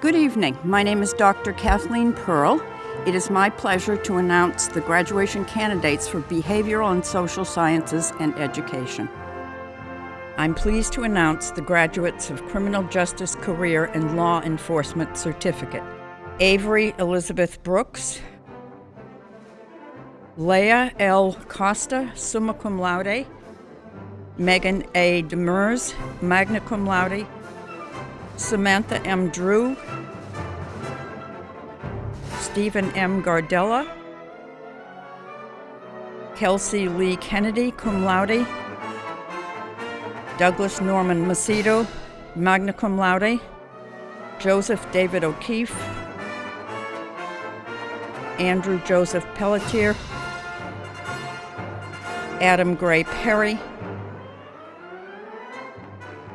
Good evening. My name is Dr. Kathleen Pearl. It is my pleasure to announce the graduation candidates for Behavioral and Social Sciences and Education. I'm pleased to announce the graduates of Criminal Justice Career and Law Enforcement Certificate. Avery Elizabeth Brooks, Leah L. Costa, summa cum laude, Megan A. Demers, magna cum laude, Samantha M. Drew, Stephen M. Gardella, Kelsey Lee Kennedy, cum laude, Douglas Norman Macedo, magna cum laude, Joseph David O'Keefe, Andrew Joseph Pelletier, Adam Gray Perry,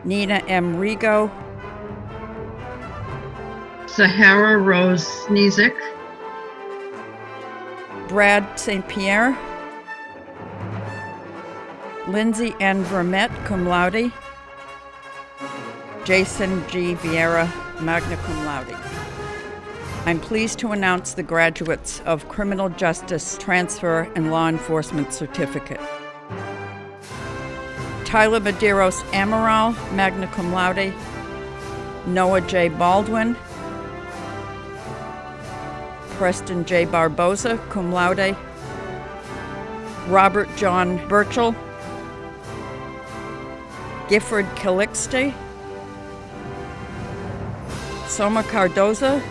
Nina M. Rigo, Sahara Rose Snezik, Brad St. Pierre, Lindsay N. Vermette, cum laude, Jason G. Vieira, magna cum laude. I'm pleased to announce the graduates of Criminal Justice Transfer and Law Enforcement Certificate. Tyler Medeiros Amaral, magna cum laude, Noah J. Baldwin, Preston J. Barboza, cum laude, Robert John Burchell, Gifford Calixte, Soma Cardoza,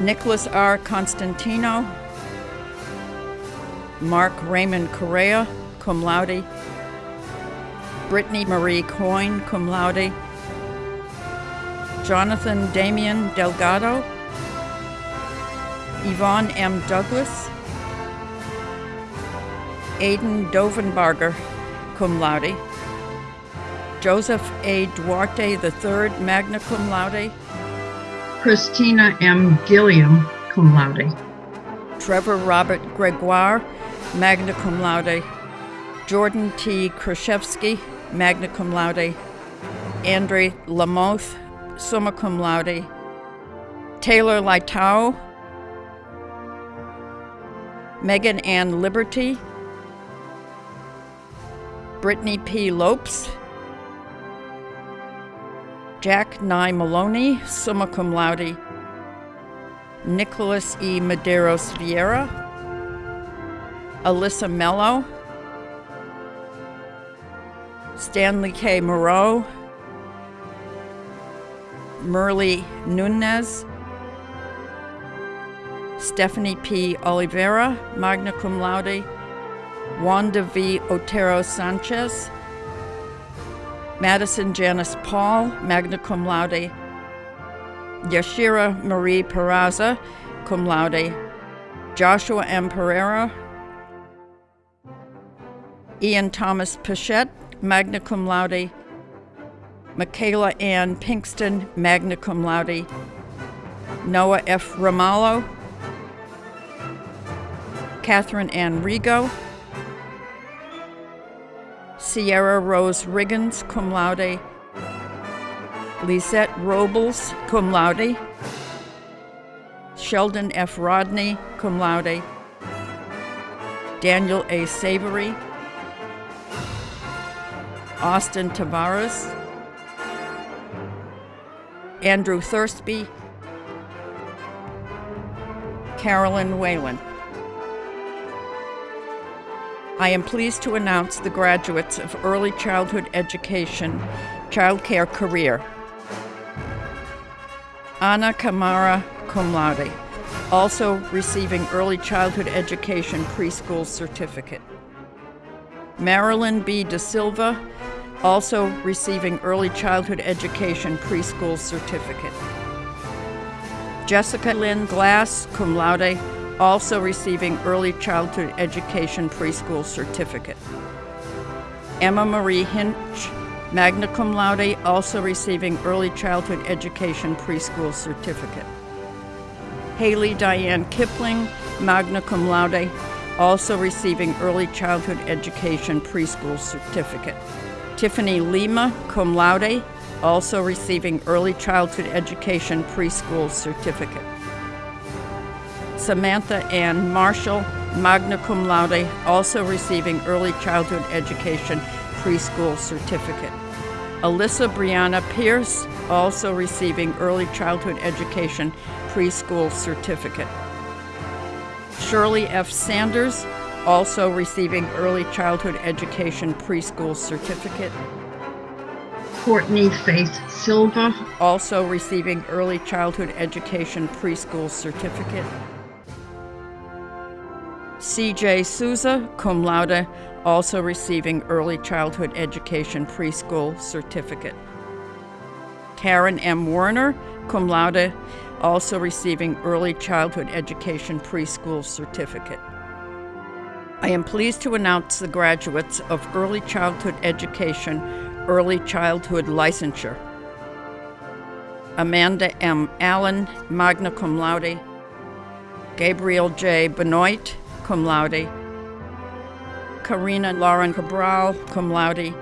Nicholas R. Constantino, Mark Raymond Correa, cum laude, Brittany Marie Coyne, cum laude, Jonathan Damian Delgado, Yvonne M. Douglas, Aidan Dovenbarger, cum laude, Joseph A. Duarte III, magna cum laude, Christina M. Gilliam, cum laude. Trevor Robert Gregoire, magna cum laude, Jordan T. Kraszewski, magna cum laude, Andre Lamoth, summa cum laude, Taylor Lightau, Megan Ann Liberty, Brittany P. Lopes, Jack Nye Maloney, summa cum laude, Nicholas E. Medeiros Vieira, Alyssa Mello, Stanley K. Moreau, Merle Nunez, Stephanie P. Oliveira, magna cum laude, Wanda V. Otero Sanchez, Madison Janice Paul, magna cum laude, Yashira Marie Peraza, cum laude, Joshua M. Pereira, Ian Thomas Pichette, magna cum laude, Michaela Ann Pinkston, magna cum laude, Noah F. Ramallo, Catherine Ann Rigo, Sierra Rose Riggins, cum laude, Lisette Robles, cum laude, Sheldon F. Rodney, cum laude, Daniel A. Savory, Austin Tavares, Andrew Thursby, Carolyn Whalen. I am pleased to announce the graduates of Early Childhood Education, Child Care Career. Anna Kamara, cum laude, also receiving Early Childhood Education Preschool Certificate. Marilyn B. De Silva, also receiving Early Childhood Education Preschool Certificate. Jessica Lynn Glass, cum laude, also receiving Early Childhood Education Preschool Certificate. Emma Marie Hinch, magna cum laude, also receiving Early Childhood Education Preschool Certificate. Haley Diane Kipling, magna cum laude, also receiving Early Childhood Education Preschool Certificate. Tiffany Lima, cum laude, also receiving Early Childhood Education Preschool Certificate. Samantha Ann Marshall, magna cum laude, also receiving Early Childhood Education Preschool Certificate. Alyssa Brianna Pierce, also receiving Early Childhood Education Preschool Certificate. Shirley F. Sanders, also receiving Early Childhood Education Preschool Certificate. Courtney Faith Silva, Also receiving Early Childhood Education Preschool Certificate. CJ Souza, cum laude, also receiving Early Childhood Education Preschool Certificate. Karen M. Werner, cum laude, also receiving Early Childhood Education Preschool Certificate. I am pleased to announce the graduates of Early Childhood Education Early Childhood Licensure. Amanda M. Allen, magna cum laude. Gabriel J. Benoit, cum laude. Karina Lauren Cabral, cum laude.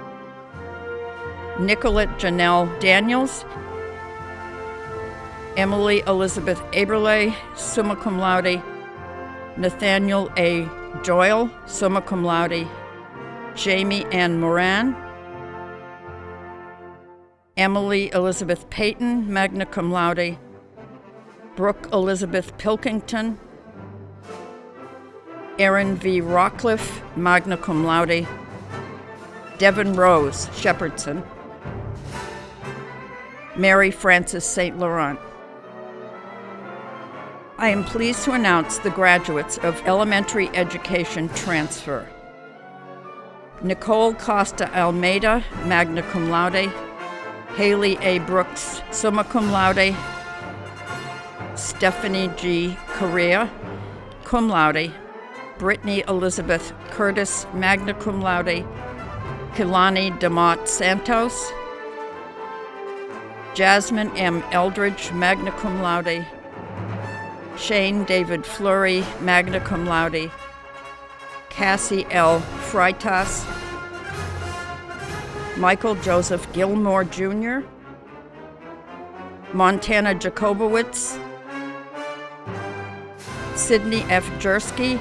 Nicolette Janelle Daniels. Emily Elizabeth Aberlay, summa cum laude. Nathaniel A. Doyle, summa cum laude. Jamie Ann Moran. Emily Elizabeth Payton, magna cum laude. Brooke Elizabeth Pilkington. Erin V. Rockcliffe, magna cum laude. Devin Rose, Shepherdson. Mary Frances St. Laurent. I am pleased to announce the graduates of elementary education transfer. Nicole Costa Almeida, magna cum laude. Haley A. Brooks, summa cum laude. Stephanie G. Correa, cum laude. Brittany Elizabeth Curtis, magna cum laude. Kilani Demott Santos. Jasmine M. Eldridge, magna cum laude. Shane David Fleury, magna cum laude. Cassie L. Freitas. Michael Joseph Gilmore Jr., Montana Jacobowitz, Sydney F. Jersky,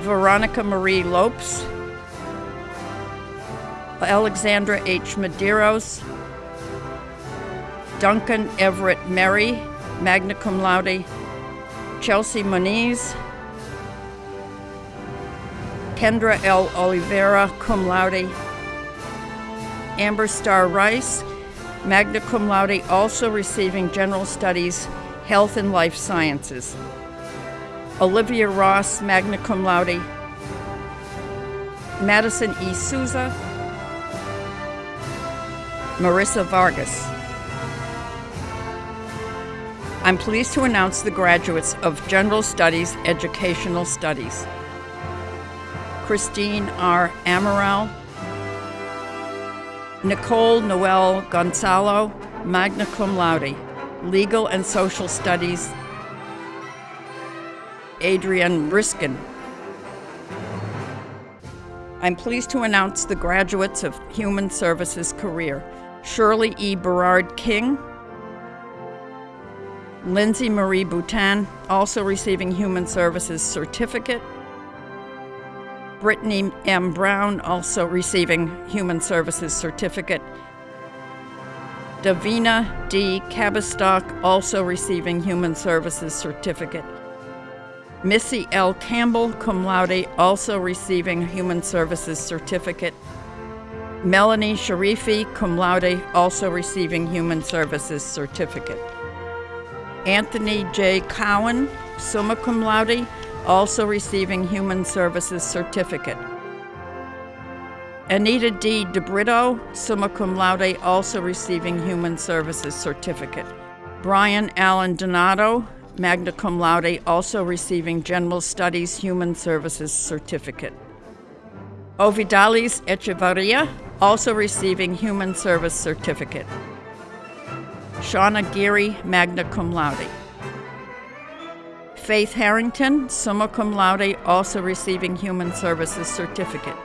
Veronica Marie Lopes, Alexandra H. Medeiros, Duncan Everett Merry, magna cum laude, Chelsea Moniz, Kendra L. Oliveira, cum laude. Amber Star Rice, magna cum laude, also receiving General Studies, Health and Life Sciences. Olivia Ross, magna cum laude. Madison E. Souza. Marissa Vargas. I'm pleased to announce the graduates of General Studies, Educational Studies. Christine R. Amaral, Nicole Noel Gonzalo, magna cum laude, Legal and Social Studies, Adrian Riskin. I'm pleased to announce the graduates of Human Services career. Shirley E. Berard King, Lindsay Marie Boutin, also receiving Human Services certificate, Brittany M. Brown, also receiving Human Services Certificate. Davina D. Cabistock, also receiving Human Services Certificate. Missy L. Campbell, cum laude, also receiving Human Services Certificate. Melanie Sharifi, cum laude, also receiving Human Services Certificate. Anthony J. Cowan, summa cum laude, also receiving Human Services Certificate. Anita D. DeBrito, summa cum laude, also receiving Human Services Certificate. Brian Allen Donato, magna cum laude, also receiving General Studies Human Services Certificate. Ovidalis Echevarria, also receiving Human Service Certificate. Shauna Geary, magna cum laude. Faith Harrington, summa cum laude, also receiving Human Services Certificate.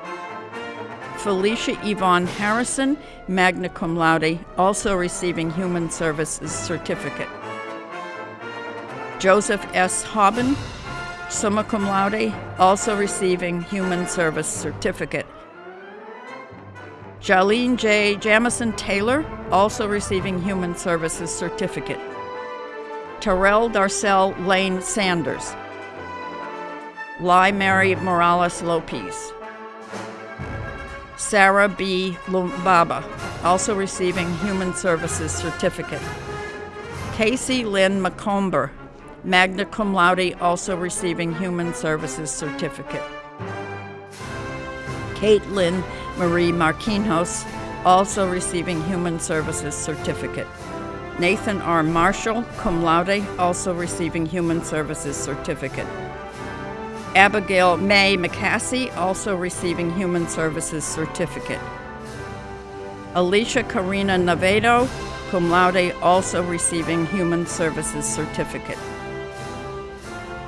Felicia Yvonne Harrison, magna cum laude, also receiving Human Services Certificate. Joseph S. Hobben, summa cum laude, also receiving Human Service Certificate. Jalene J. Jamison Taylor, also receiving Human Services Certificate. Terrell Darcel Lane Sanders. Lai Mary Morales Lopez. Sarah B. Lumbaba, also receiving Human Services Certificate. Casey Lynn McComber, magna cum laude, also receiving Human Services Certificate. Caitlin Marie Marquinhos, also receiving Human Services Certificate. Nathan R. Marshall, cum laude, also receiving Human Services Certificate. Abigail May McCassey, also receiving Human Services Certificate. Alicia Karina Navedo, cum laude, also receiving Human Services Certificate.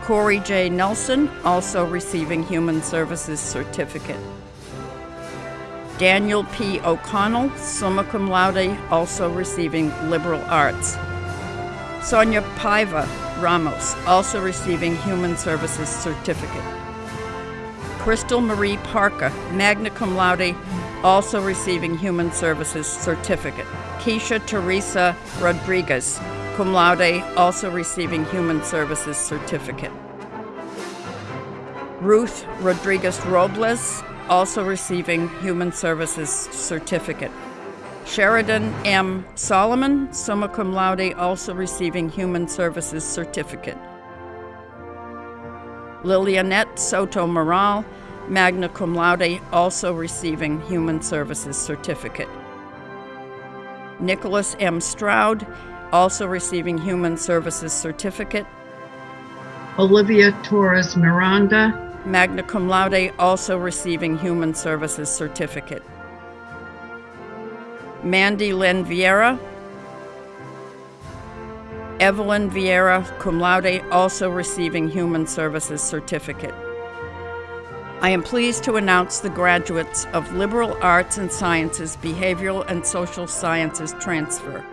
Corey J. Nelson, also receiving Human Services Certificate. Daniel P. O'Connell, summa cum laude, also receiving liberal arts. Sonia Paiva Ramos, also receiving Human Services Certificate. Crystal Marie Parker, magna cum laude, also receiving Human Services Certificate. Keisha Teresa Rodriguez, cum laude, also receiving Human Services Certificate. Ruth Rodriguez Robles, also receiving Human Services Certificate. Sheridan M. Solomon, summa cum laude, also receiving Human Services Certificate. Lilianette Soto Moral, magna cum laude, also receiving Human Services Certificate. Nicholas M. Stroud, also receiving Human Services Certificate. Olivia Torres Miranda, magna cum laude, also receiving Human Services Certificate. Mandy Lynn Vieira, Evelyn Vieira, cum laude, also receiving Human Services Certificate. I am pleased to announce the graduates of Liberal Arts and Sciences Behavioral and Social Sciences Transfer.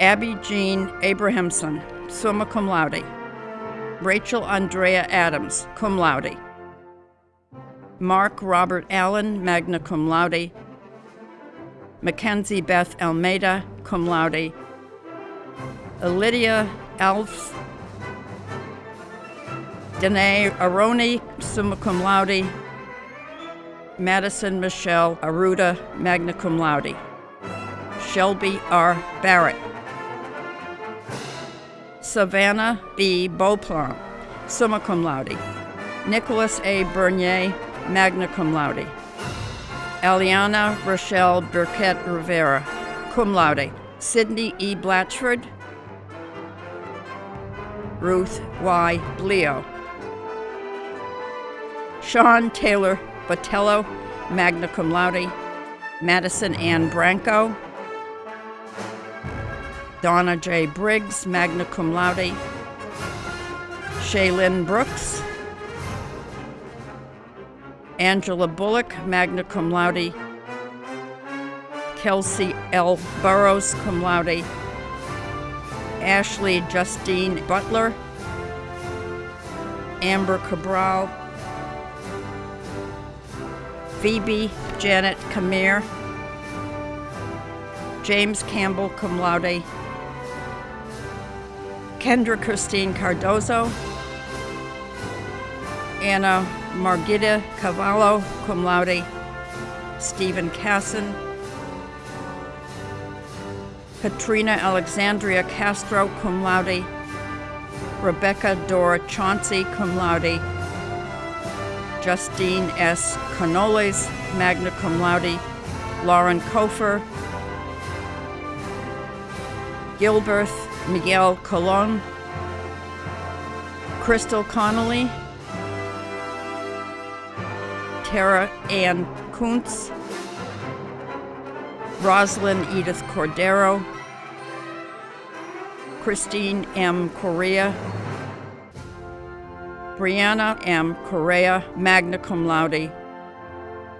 Abby Jean Abrahamson, summa cum laude. Rachel Andrea Adams, cum laude. Mark Robert Allen, magna cum laude. Mackenzie Beth Almeida, cum laude. Lydia Alves. Danae Aroni, summa cum laude. Madison Michelle Aruda, magna cum laude. Shelby R. Barrett. Savannah B. Beauplan, summa cum laude. Nicholas A. Bernier, magna cum laude. Eliana Rochelle Burkett Rivera, cum laude. Sydney E. Blatchford. Ruth Y. Bleo. Sean Taylor Botello, magna cum laude. Madison Ann Branco. Donna J. Briggs, magna cum laude. Shaylin Brooks. Angela Bullock, magna cum laude. Kelsey L. Burrows, cum laude. Ashley Justine Butler. Amber Cabral. Phoebe Janet Kamir. James Campbell, cum laude. Kendra Christine Cardozo, Anna Margita Cavallo, cum laude, Stephen Casson, Katrina Alexandria Castro, cum laude, Rebecca Dora Chauncey, cum laude, Justine S. Canoles, magna cum laude, Lauren Kofer, Gilbert Miguel Colon, Crystal Connolly, Tara Ann Kuntz, Rosalind Edith Cordero, Christine M. Correa, Brianna M. Correa, magna cum laude,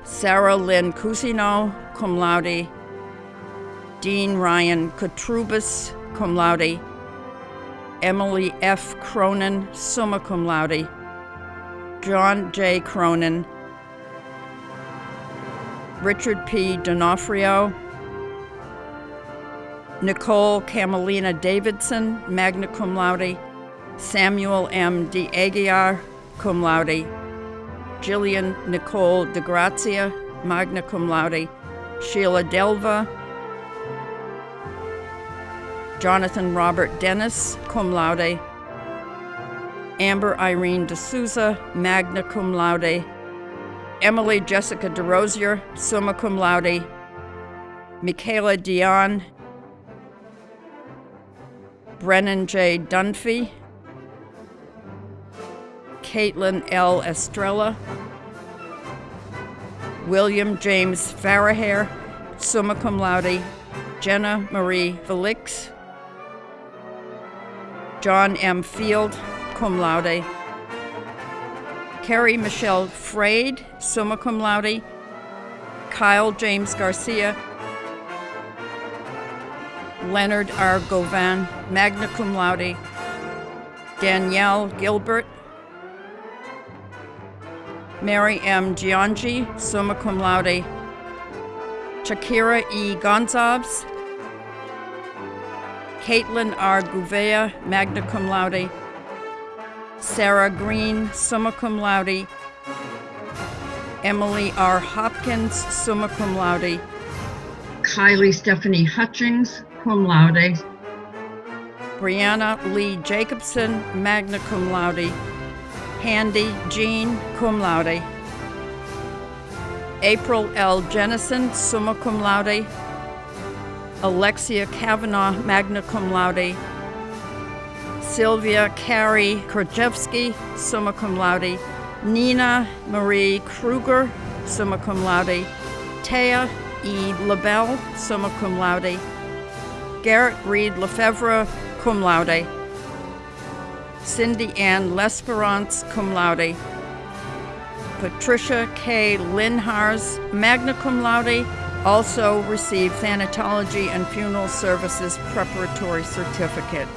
Sarah Lynn Cusino, cum laude. Dean Ryan Katrubis, cum laude. Emily F. Cronin, summa cum laude. John J. Cronin. Richard P. D'Onofrio. Nicole Camelina Davidson, magna cum laude. Samuel M. D. Aguiar, cum laude. Jillian Nicole DeGrazia, magna cum laude. Sheila Delva. Jonathan Robert Dennis, cum laude. Amber Irene D'Souza, magna cum laude. Emily Jessica DeRosier, summa cum laude. Michaela Dion. Brennan J. Dunphy. Caitlin L. Estrella. William James Farahair, summa cum laude. Jenna Marie Felix. John M. Field, cum laude. Carrie Michelle Frade, summa cum laude. Kyle James Garcia. Leonard R. Govan, magna cum laude. Danielle Gilbert. Mary M. Giangi, summa cum laude. Shakira E. Gonzalez. Caitlin R. Gouveia, magna cum laude. Sarah Green, summa cum laude. Emily R. Hopkins, summa cum laude. Kylie Stephanie Hutchings, cum laude. Brianna Lee Jacobson, magna cum laude. Handy Jean, cum laude. April L. Jennison, summa cum laude. Alexia Kavanaugh, magna cum laude. Sylvia Carey Krajewski, summa cum laude. Nina Marie Kruger, summa cum laude. Taya E. LaBelle, summa cum laude. Garrett Reed Lefevre, cum laude. Cindy Ann Lesperance, cum laude. Patricia K. Linhars, magna cum laude, also received thanatology and funeral services preparatory certificate.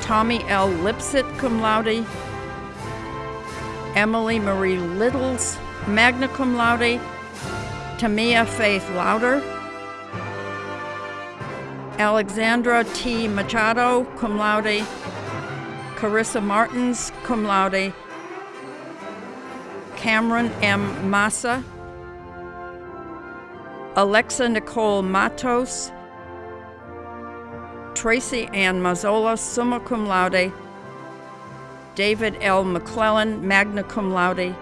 Tommy L. Lipsit, cum laude. Emily Marie Littles, magna cum laude. Tamia Faith Lauder. Alexandra T. Machado, cum laude. Carissa Martins, cum laude. Cameron M. Massa. Alexa Nicole Matos. Tracy Ann Mazzola, summa cum laude. David L. McClellan, magna cum laude.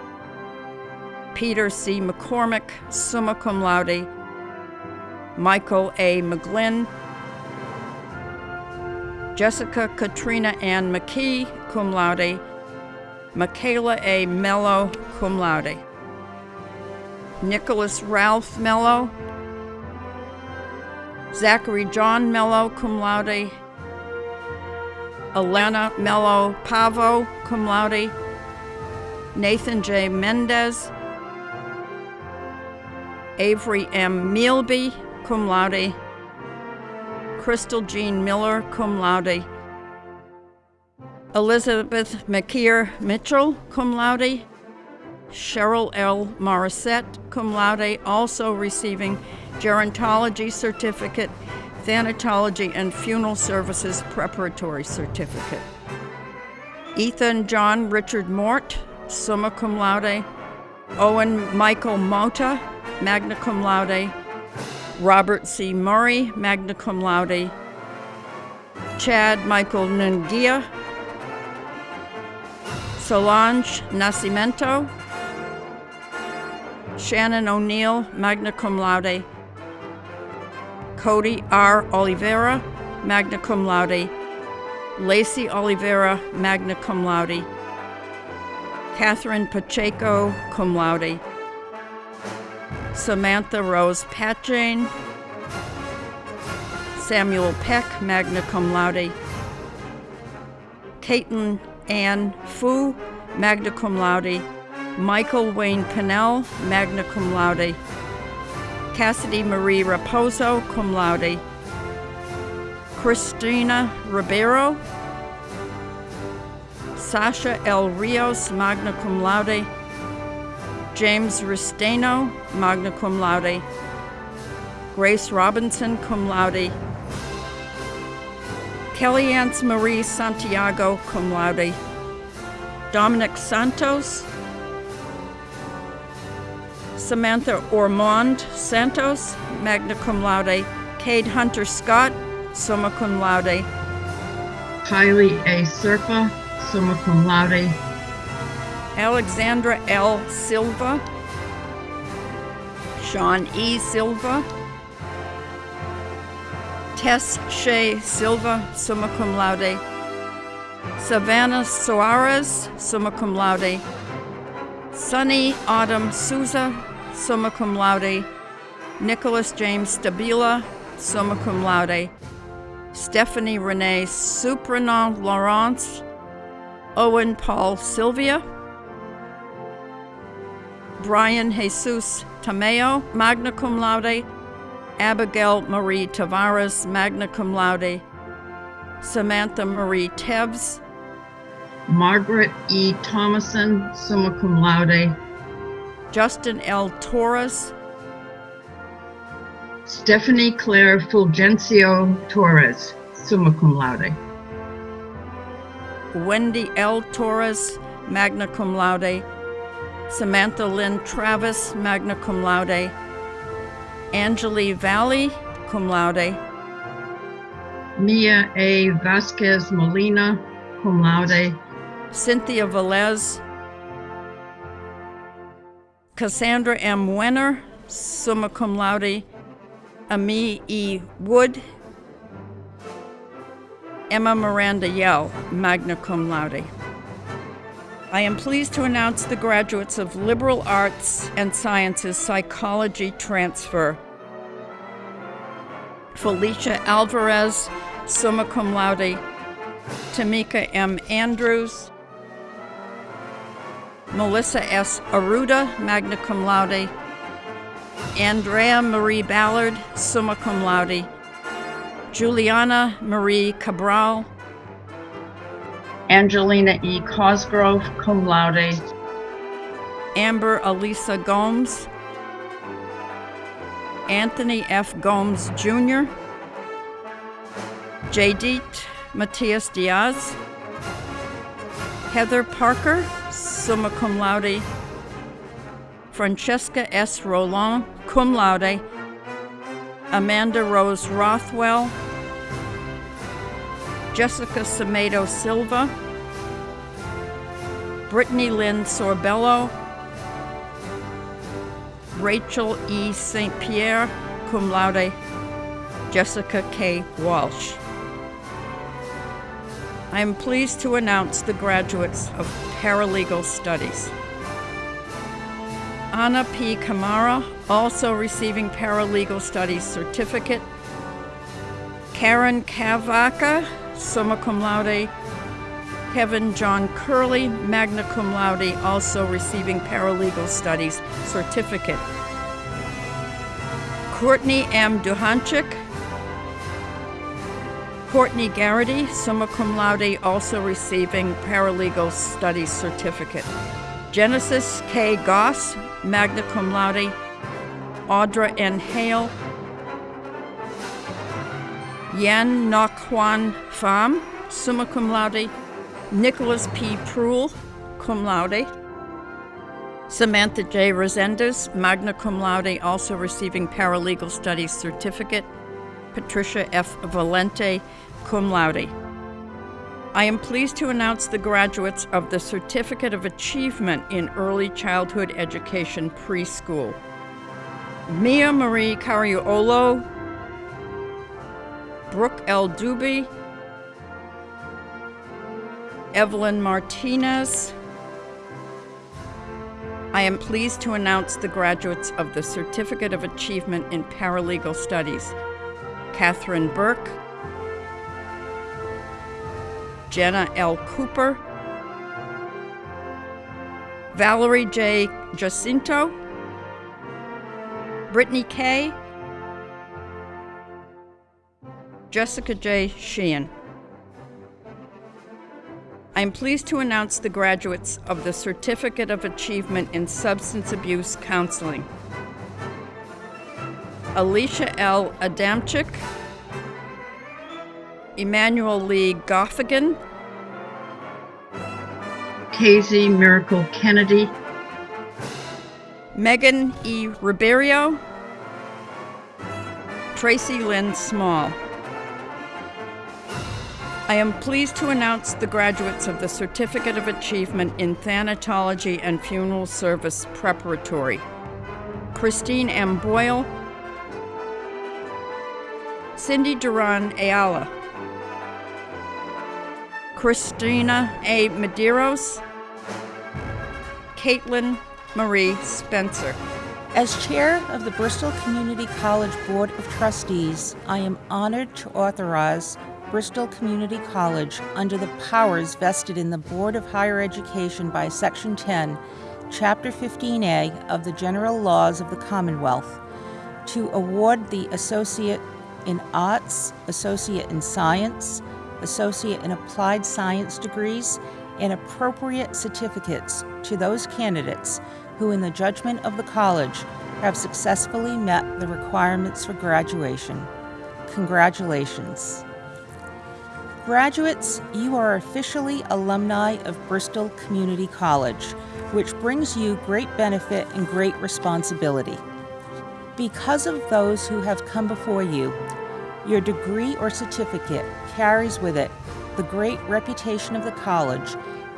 Peter C. McCormick, summa cum laude. Michael A. McGlynn. Jessica Katrina Ann McKee, cum laude. Michaela A. Mello, cum laude. Nicholas Ralph Mello. Zachary John Mello, cum laude. Elena Mello Pavo, cum laude. Nathan J. Mendez. Avery M. Mealby, cum laude. Crystal Jean Miller, cum laude. Elizabeth McKeer Mitchell, cum laude. Cheryl L. Morissette, cum laude, also receiving gerontology certificate, thanatology and funeral services preparatory certificate. Ethan John Richard Mort, summa cum laude. Owen Michael Mota, magna cum laude. Robert C. Murray, magna cum laude. Chad Michael Nungia. Solange Nascimento. Shannon O'Neill, magna cum laude. Cody R. Oliveira, magna cum laude. Lacey Oliveira, magna cum laude. Catherine Pacheco, cum laude. Samantha Rose Patjane. Samuel Peck, magna cum laude. Caitlin Ann Fu, magna cum laude. Michael Wayne Pennell, magna cum laude. Cassidy Marie Raposo, cum laude. Christina Ribeiro. Sasha L. Rios, magna cum laude. James Ristano, magna cum laude. Grace Robinson, cum laude. Kellyanne Marie Santiago, cum laude. Dominic Santos. Samantha Ormond Santos, magna cum laude. Cade Hunter Scott, summa cum laude. Kylie A. Serpa, summa cum laude. Alexandra L. Silva. Sean E. Silva. Tess Shea Silva, summa cum laude. Savannah Soares, summa cum laude. Sunny Autumn Souza, summa cum laude. Nicholas James Stabila, summa cum laude. Stephanie Renee Supranon Lawrence. Owen Paul Sylvia. Brian Jesus Tameo, magna cum laude. Abigail Marie Tavares, magna cum laude. Samantha Marie Tebbs, Margaret E. Thomason, summa cum laude. Justin L. Torres, Stephanie Claire Fulgencio Torres, summa cum laude. Wendy L. Torres, magna cum laude. Samantha Lynn Travis, magna cum laude. Angeli Valley, cum laude. Mia A. Vasquez Molina, cum laude. Cynthia Velez. Cassandra M. Wenner, summa cum laude. Ami E. Wood. Emma Miranda Yell, magna cum laude. I am pleased to announce the graduates of Liberal Arts and Sciences Psychology Transfer. Felicia Alvarez, summa cum laude. Tamika M. Andrews. Melissa S. Aruda, magna cum laude. Andrea Marie Ballard, summa cum laude. Juliana Marie Cabral. Angelina E. Cosgrove, cum laude. Amber Elisa Gomes. Anthony F. Gomes Jr. Jadit Matias Diaz. Heather Parker, summa cum laude. Francesca S. Roland, cum laude. Amanda Rose Rothwell. Jessica Samedo Silva. Brittany Lynn Sorbello. Rachel E. St. Pierre, cum laude. Jessica K. Walsh. I am pleased to announce the graduates of Paralegal Studies. Anna P. Kamara, also receiving Paralegal Studies certificate. Karen Kavaka, summa cum laude. Kevin John Curley, magna cum laude, also receiving Paralegal Studies certificate. Courtney M. Duhanchik. Courtney Garrity, summa cum laude, also receiving Paralegal Studies certificate. Genesis K. Goss, magna cum laude. Audra N. Hale. Yan Nokwan Pham, summa cum laude. Nicholas P. Proul, cum laude. Samantha J. Resendez, magna cum laude, also receiving Paralegal Studies certificate. Patricia F. Valente, cum laude. I am pleased to announce the graduates of the Certificate of Achievement in Early Childhood Education Preschool. Mia Marie Cariolo, Brooke L. Duby, Evelyn Martinez. I am pleased to announce the graduates of the Certificate of Achievement in Paralegal Studies. Catherine Burke, Jenna L. Cooper, Valerie J. Jacinto, Brittany K., Jessica J. Sheehan. I am pleased to announce the graduates of the Certificate of Achievement in Substance Abuse Counseling. Alicia L. Adamczyk, Emmanuel Lee Goffigan, Casey Miracle Kennedy, Megan E. Ribeiro, Tracy Lynn Small. I am pleased to announce the graduates of the Certificate of Achievement in Thanatology and Funeral Service Preparatory. Christine M. Boyle, Cindy Duran Ayala, Christina A. Medeiros, Caitlin Marie Spencer. As chair of the Bristol Community College Board of Trustees, I am honored to authorize Bristol Community College under the powers vested in the Board of Higher Education by Section 10, Chapter 15A of the General Laws of the Commonwealth to award the Associate in Arts, Associate in Science, Associate in Applied Science degrees, and appropriate certificates to those candidates who, in the judgment of the college, have successfully met the requirements for graduation. Congratulations. Graduates, you are officially alumni of Bristol Community College, which brings you great benefit and great responsibility. Because of those who have come before you, your degree or certificate carries with it the great reputation of the college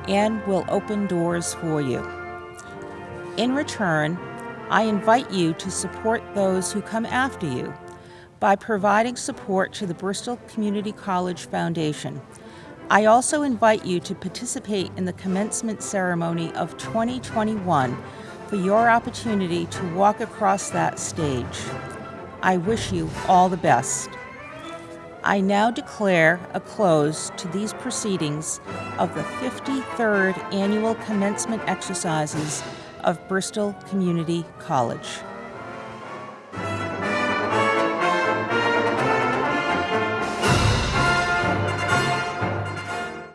and will open doors for you. In return, I invite you to support those who come after you by providing support to the Bristol Community College Foundation. I also invite you to participate in the commencement ceremony of 2021 for your opportunity to walk across that stage. I wish you all the best. I now declare a close to these proceedings of the 53rd Annual Commencement Exercises of Bristol Community College.